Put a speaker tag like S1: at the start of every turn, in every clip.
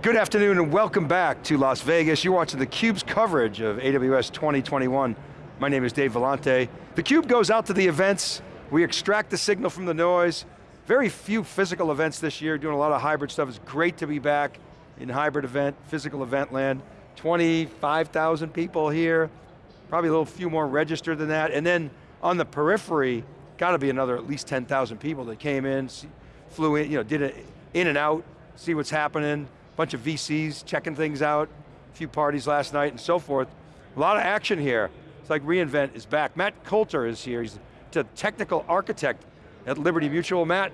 S1: Good afternoon and welcome back to Las Vegas. You're watching theCUBE's coverage of AWS 2021. My name is Dave Vellante. theCUBE goes out to the events, we extract the signal from the noise. Very few physical events this year, doing a lot of hybrid stuff. It's great to be back in hybrid event, physical event land. 25,000 people here, probably a little few more registered than that. And then on the periphery, got to be another at least 10,000 people that came in, flew in, you know, did it in and out, see what's happening bunch of VCs checking things out, a few parties last night and so forth. A lot of action here. It's like reInvent is back. Matt Coulter is here. He's a technical architect at Liberty Mutual. Matt,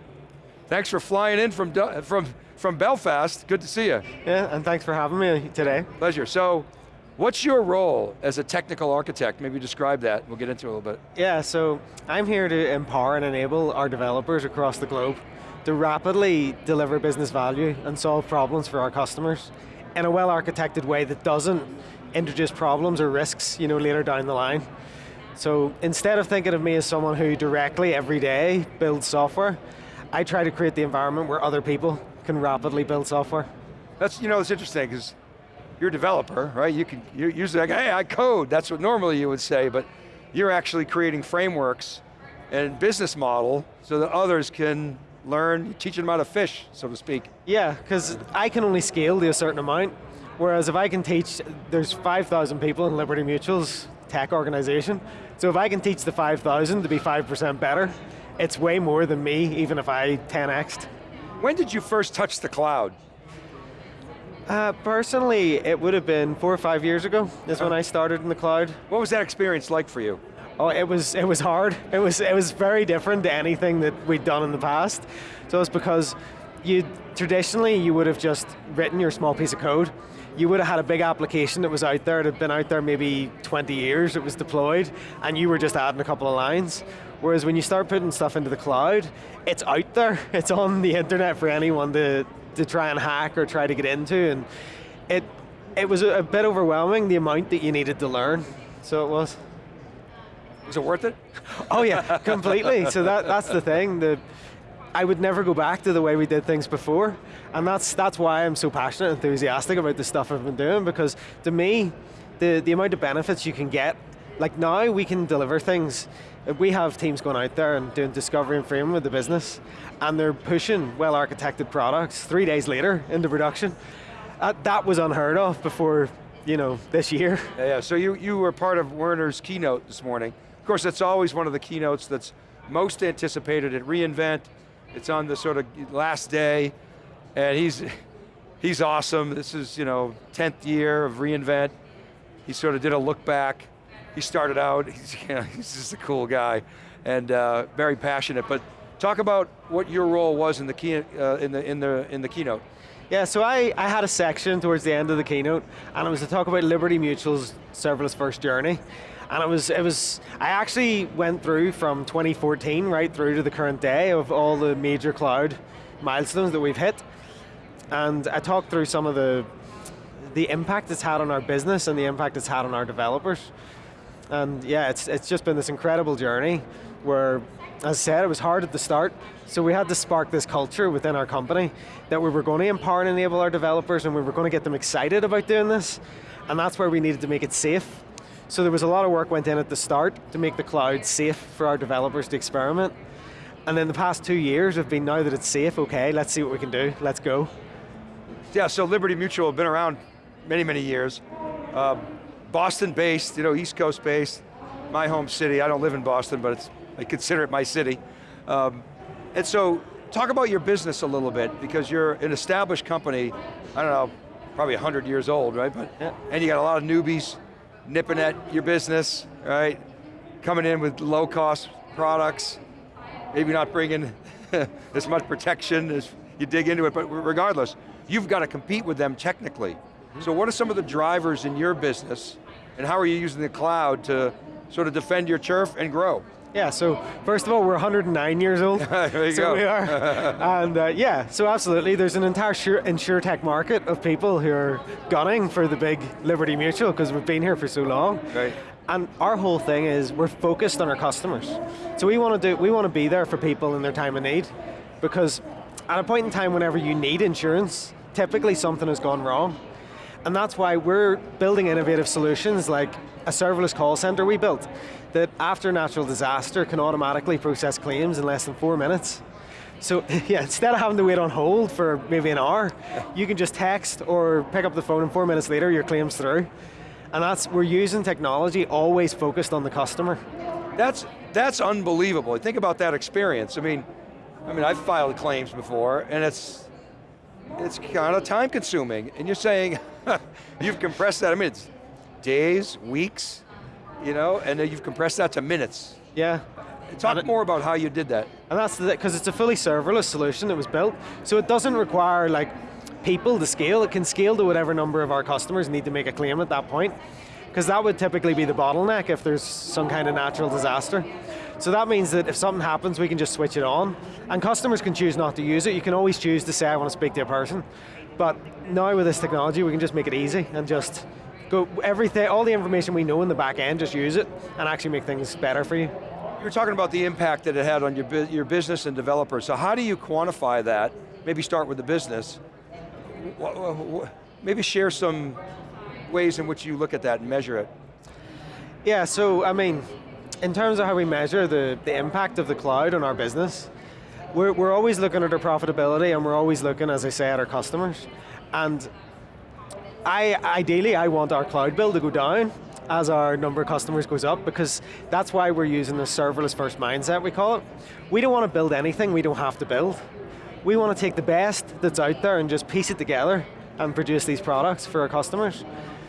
S1: thanks for flying in from, from, from Belfast. Good to see you.
S2: Yeah, and thanks for having me today.
S1: Pleasure. So, what's your role as a technical architect? Maybe describe that, we'll get into it a little bit.
S2: Yeah, so I'm here to empower and enable our developers across the globe to rapidly deliver business value and solve problems for our customers in a well-architected way that doesn't introduce problems or risks you know, later down the line. So instead of thinking of me as someone who directly every day builds software, I try to create the environment where other people can rapidly build software.
S1: That's, you know, it's interesting because you're a developer, right? You can, you're usually like, hey, I code, that's what normally you would say, but you're actually creating frameworks and business model so that others can learn, teaching them how to fish, so to speak.
S2: Yeah, because I can only scale to a certain amount, whereas if I can teach, there's 5,000 people in Liberty Mutual's tech organization, so if I can teach the 5,000 to be 5% better, it's way more than me, even if I 10x'd.
S1: When did you first touch the cloud?
S2: Uh, personally, it would have been four or five years ago, is when I started in the cloud.
S1: What was that experience like for you?
S2: Oh, it was it was hard. It was it was very different to anything that we'd done in the past. So it's because you traditionally you would have just written your small piece of code. You would have had a big application that was out there, it had been out there maybe 20 years, it was deployed, and you were just adding a couple of lines. Whereas when you start putting stuff into the cloud, it's out there, it's on the internet for anyone to, to try and hack or try to get into, and it, it was a bit overwhelming, the amount that you needed to learn, so it was.
S1: Was it worth it?
S2: Oh yeah, completely. so that, that's the thing. The, I would never go back to the way we did things before. And that's, that's why I'm so passionate and enthusiastic about the stuff I've been doing, because to me, the, the amount of benefits you can get, like now we can deliver things. We have teams going out there and doing discovery and framing with the business, and they're pushing well-architected products three days later into production. Uh, that was unheard of before you know, this year.
S1: Yeah, yeah, so you, you were part of Werner's keynote this morning. Of course, that's always one of the keynotes that's most anticipated at reInvent. It's on the sort of last day, and he's, he's awesome. This is, you know, 10th year of reInvent. He sort of did a look back. He started out, he's, you know, he's just a cool guy, and uh, very passionate. But talk about what your role was in the, key, uh, in the, in the, in the keynote.
S2: Yeah, so I, I had a section towards the end of the keynote, and it was to talk about Liberty Mutual's serverless first journey. And it was, it was, I actually went through from 2014 right through to the current day of all the major cloud milestones that we've hit. And I talked through some of the, the impact it's had on our business and the impact it's had on our developers. And yeah, it's, it's just been this incredible journey where, as I said, it was hard at the start, so we had to spark this culture within our company that we were going to empower and enable our developers and we were going to get them excited about doing this, and that's where we needed to make it safe so there was a lot of work went in at the start to make the cloud safe for our developers to experiment. And then the past two years have been now that it's safe, okay, let's see what we can do, let's go.
S1: Yeah, so Liberty Mutual have been around many, many years. Uh, Boston based, you know, East Coast based, my home city. I don't live in Boston, but it's, I consider it my city. Um, and so, talk about your business a little bit, because you're an established company, I don't know, probably 100 years old, right? But, yeah. And you got a lot of newbies, nipping at your business, right? Coming in with low cost products, maybe not bringing as much protection as you dig into it, but regardless, you've got to compete with them technically. Mm-hmm. So what are some of the drivers in your business, and how are you using the cloud to sort of defend your turf and grow?
S2: Yeah, so first of all, we're 109 years old.
S1: there you
S2: so
S1: go.
S2: we are. and uh, yeah, so absolutely, there's an entire sure, insurtech market of people who are gunning for the big Liberty Mutual because we've been here for so long.
S1: Right.
S2: And our whole thing is we're focused on our customers. So we want to do, we want to be there for people in their time of need because at a point in time whenever you need insurance, typically something has gone wrong. And that's why we're building innovative solutions like a serverless call center we built that after natural disaster can automatically process claims in less than four minutes. So yeah, instead of having to wait on hold for maybe an hour, you can just text or pick up the phone and four minutes later your claim's through. And that's, we're using technology always focused on the customer.
S1: That's, that's unbelievable. Think about that experience. I mean, I mean, I've filed claims before, and it's, it's kind of time consuming, and you're saying, you've compressed that, I mean, it's days, weeks, you know, and then you've compressed that to minutes.
S2: Yeah.
S1: Talk more about how you did that.
S2: And that's because it's a fully serverless solution that was built, so it doesn't require like people to scale, it can scale to whatever number of our customers need to make a claim at that point, because that would typically be the bottleneck if there's some kind of natural disaster. So that means that if something happens, we can just switch it on, and customers can choose not to use it. You can always choose to say, I want to speak to a person, but now with this technology, we can just make it easy and just go everything, all the information we know in the back end, just use it and actually make things better for you.
S1: You were talking about the impact that it had on your, your business and developers, so how do you quantify that? Maybe start with the business, maybe share some ways in which you look at that and measure it.
S2: Yeah, so I mean, in terms of how we measure the, the impact of the cloud on our business, we're, we're always looking at our profitability and we're always looking, as I say, at our customers. And I, ideally, I want our cloud bill to go down as our number of customers goes up because that's why we're using the serverless first mindset, we call it. We don't want to build anything we don't have to build. We want to take the best that's out there and just piece it together and produce these products for our customers.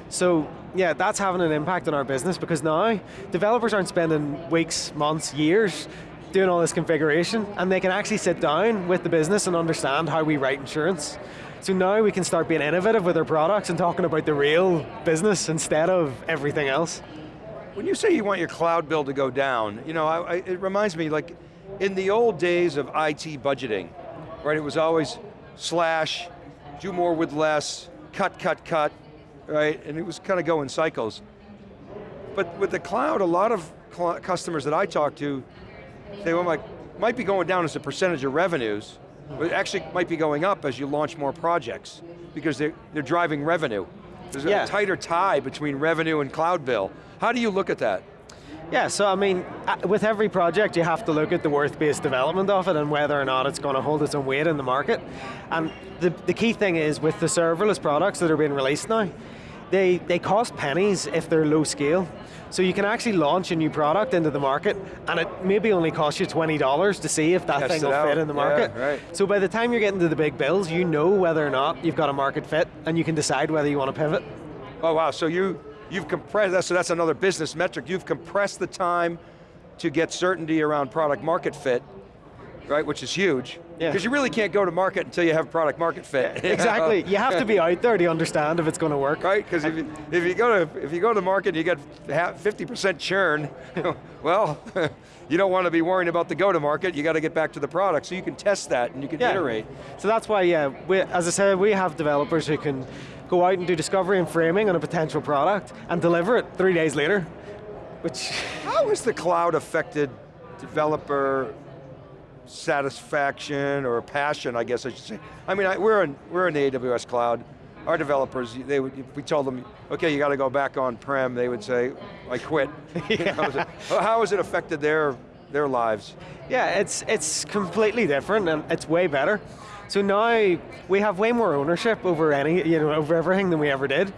S2: So yeah, that's having an impact on our business because now developers aren't spending weeks, months, years doing all this configuration and they can actually sit down with the business and understand how we write insurance. So now we can start being innovative with our products and talking about the real business instead of everything else.
S1: When you say you want your cloud bill to go down, you know, I, I, it reminds me like in the old days of IT budgeting, right? It was always slash, do more with less, cut, cut, cut, right? And it was kind of going cycles. But with the cloud, a lot of customers that I talk to, they might, might be going down as a percentage of revenues, but actually might be going up as you launch more projects because they're, they're driving revenue. There's yeah. a tighter tie between revenue and cloud bill. How do you look at that?
S2: Yeah, so I mean, uh, with every project you have to look at the worth-based development of it and whether or not it's going to hold its own weight in the market. And the, the key thing is with the serverless products that are being released now, they, they cost pennies if they're low scale. So you can actually launch a new product into the market and it maybe only costs you $20 to see if that Test thing will out. fit in the market.
S1: Yeah, right.
S2: So by the time you're getting to the big bills, you know whether or not you've got a market fit and you can decide whether you want to pivot.
S1: Oh wow, so you, You've compressed, so that's another business metric. You've compressed the time to get certainty around product market fit, right, which is huge. Because yeah. you really can't go to market until you have product market fit.
S2: exactly, you have to be out there to understand if it's going to work.
S1: Right, because if you, if you go to if you go to market and you get 50% churn, well, you don't want to be worrying about the go to market, you got to get back to the product, so you can test that and you can yeah. iterate.
S2: So that's why, yeah, we, as I said, we have developers who can go out and do discovery and framing on a potential product and deliver it three days later, which...
S1: How has the cloud affected developer satisfaction or passion, I guess I should say. I mean, I, we're, in, we're in the AWS cloud. Our developers, they would, if we told them, okay, you got to go back on-prem, they would say, I quit. yeah. How has it affected their, their lives?
S2: Yeah, it's, it's completely different and it's way better. So now we have way more ownership over any, you know, over everything than we ever did.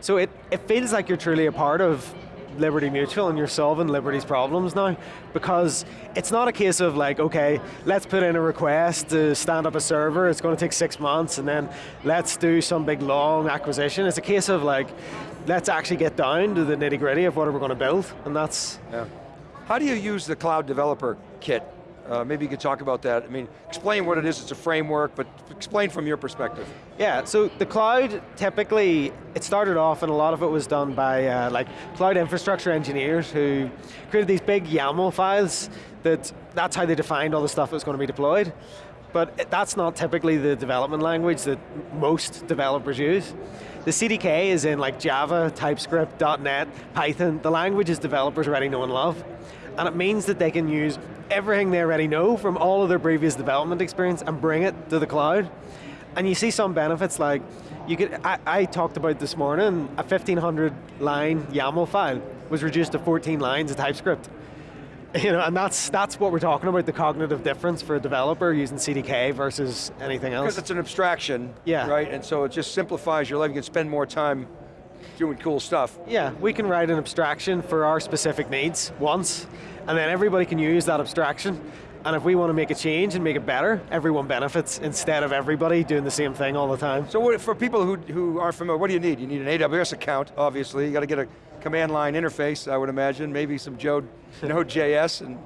S2: So it, it feels like you're truly a part of Liberty Mutual and you're solving Liberty's problems now because it's not a case of like, okay, let's put in a request to stand up a server, it's going to take six months and then let's do some big long acquisition. It's a case of like, let's actually get down to the nitty gritty of what we're going to build and that's...
S1: Yeah. How do you use the cloud developer kit uh, maybe you could talk about that. I mean, explain what it is, it's a framework, but explain from your perspective.
S2: Yeah, so the cloud, typically, it started off and a lot of it was done by uh, like cloud infrastructure engineers who created these big YAML files that that's how they defined all the stuff that was going to be deployed. But that's not typically the development language that most developers use. The CDK is in like Java, TypeScript, .NET, Python, the languages developers already know and love. And it means that they can use everything they already know from all of their previous development experience and bring it to the cloud. And you see some benefits like, you could, I, I talked about this morning, a 1500 line YAML file was reduced to 14 lines of TypeScript. You know, and that's that's what we're talking about, the cognitive difference for a developer using CDK versus anything else.
S1: Because it's an abstraction,
S2: Yeah.
S1: right? And so it just simplifies your life. You can spend more time doing cool stuff.
S2: Yeah, we can write an abstraction for our specific needs once, and then everybody can use that abstraction. And if we want to make a change and make it better, everyone benefits instead of everybody doing the same thing all the time.
S1: So for people who, who aren't familiar, what do you need? You need an AWS account, obviously. You got to get a command line interface, I would imagine. Maybe some Jode, Node.js and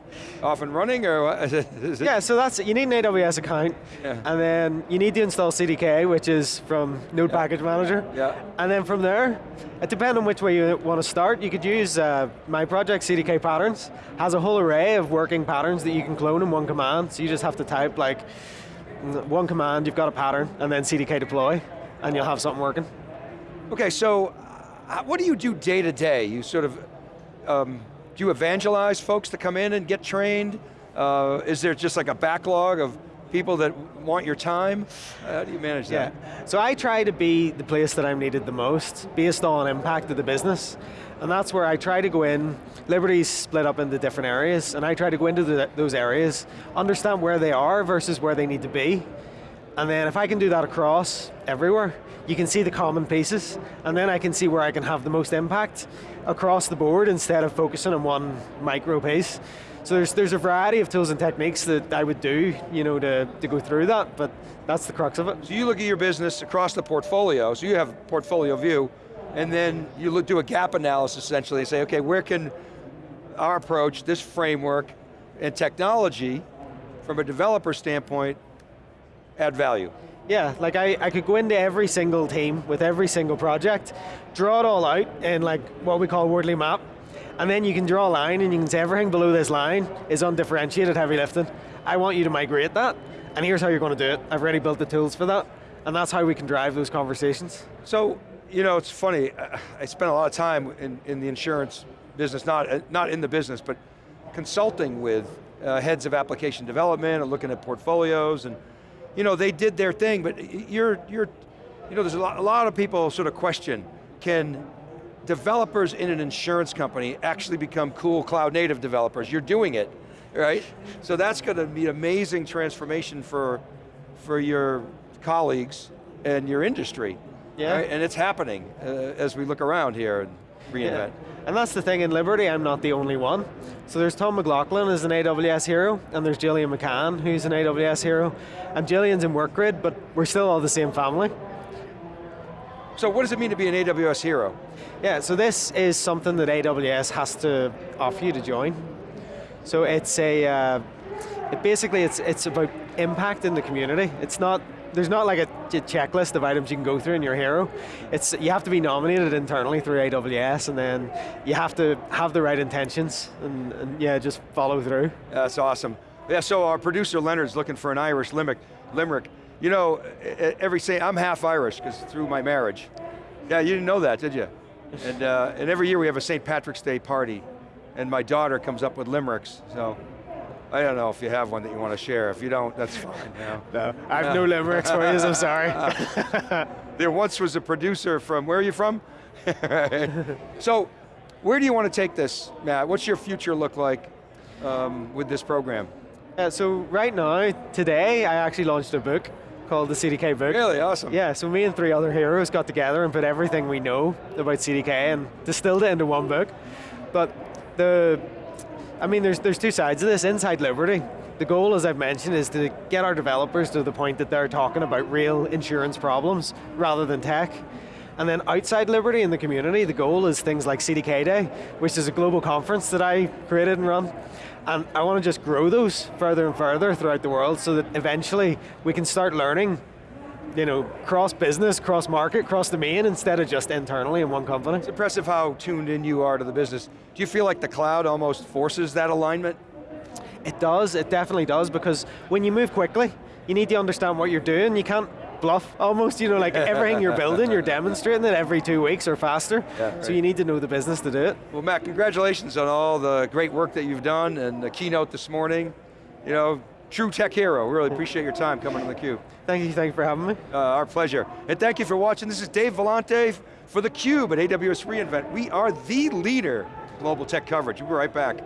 S1: off and running, or it-
S2: Yeah, so that's it. You need an AWS account,
S1: Yeah.
S2: and then you need to install CDK, which is from Node Package Manager.
S1: Yeah.
S2: And then from there, it depends on which way you want to start. You could use uh, my project, CDK Patterns, has a whole array of working patterns that you can clone in one command. So you just have to type like one command, you've got a pattern, and then CDK deploy, and you'll have something working.
S1: Okay, so what do you do day to day? You sort of, um, do you evangelize folks to come in and get trained? Uh, is there just like a backlog of people that want your time? How do you manage that? Yeah.
S2: So I try to be the place that I'm needed the most, based on impact of the business. And that's where I try to go in. Liberty's split up into different areas, and I try to go into the, those areas, understand where they are versus where they need to be. And then if I can do that across everywhere, you can see the common pieces, and then I can see where I can have the most impact across the board instead of focusing on one micro piece. So there's, there's a variety of tools and techniques that I would do, you know, to, to go through that, but that's the crux of it.
S1: So you look at your business across the portfolio, so you have portfolio view, and then you look, do a gap analysis essentially, and say, okay, where can our approach, this framework, and technology, from a developer standpoint, add value?
S2: Yeah, like I, I could go into every single team with every single project, draw it all out in like what we call a Wardley map, and then you can draw a line and you can say everything below this line is undifferentiated heavy lifting. I want you to migrate that, and here's how you're going to do it. I've already built the tools for that, and that's how we can drive those conversations.
S1: So, you know, it's funny, I- spent a lot of time in, in the insurance business, not, not in the business, but consulting with uh, heads of application development and looking at portfolios and, you know, they did their thing, but you're, you're you know, there's a lot, a lot of people sort of question, can developers in an insurance company actually become cool cloud native developers? You're doing it, right? So that's going to be an amazing transformation for, for your colleagues and your industry.
S2: Yeah.
S1: right? And it's happening uh, as we look around here and reinvent.
S2: And that's the thing, in Liberty I'm not the only one. So there's Tom McLaughlin as an AWS hero, and there's Gillian McCann who's an AWS hero, and Gillian's in WorkGrid, but we're still all the same family.
S1: So what does it mean to be an AWS hero?
S2: Yeah, so this is something that AWS has to offer you to join. So it's a, uh, it basically it's, it's about impact in the community. It's not, there's not like a, a checklist of items you can go through in your hero. It's, you have to be nominated internally through AWS and then you have to have the right intentions and, and yeah, just follow through.
S1: That's awesome. Yeah, so our producer Leonard's looking for an Irish limerick. limerick. You know, every say I'm half Irish because through my marriage. Yeah, you didn't know that, did you? And, uh, and every year we have a St. Patrick's Day party, and my daughter comes up with limericks. So I don't know if you have one that you want to share. If you don't, that's fine. You.
S2: No, I have no limericks for you, I'm sorry.
S1: There once was a producer from, where are you from? so, where do you want to take this, Matt? What's your future look like um, with this program?
S2: Yeah, so right now, today, I actually launched a book called the CDK book.
S1: Really awesome.
S2: Yeah, so me and three other heroes got together and put everything we know about CDK and distilled it into one book. But the, I mean, there's, there's two sides of this. Inside Liberty, the goal, as I've mentioned, is to get our developers to the point that they're talking about real insurance problems rather than tech. And then outside Liberty in the community, the goal is things like CDK Day, which is a global conference that I created and run. And I want to just grow those further and further throughout the world so that eventually we can start learning you know, cross business, cross market, cross domain instead of just internally in one company.
S1: It's impressive how tuned in you are to the business. Do you feel like the cloud almost forces that alignment?
S2: It does, it definitely does, because when you move quickly, you need to understand what you're doing. You can't bluff almost, you know, like everything you're building, you're demonstrating it every two weeks or faster.
S1: Yeah,
S2: So you need to know the business to do it.
S1: Well, Matt, congratulations on all the great work that you've done and the keynote this morning. You know, true tech hero. We really appreciate your time coming to theCUBE.
S2: Thank you, thank you for having me.
S1: Uh, our pleasure. And thank you for watching. This is Dave Vellante for theCUBE at AWS reInvent. We are the leader global tech coverage. We'll be right back.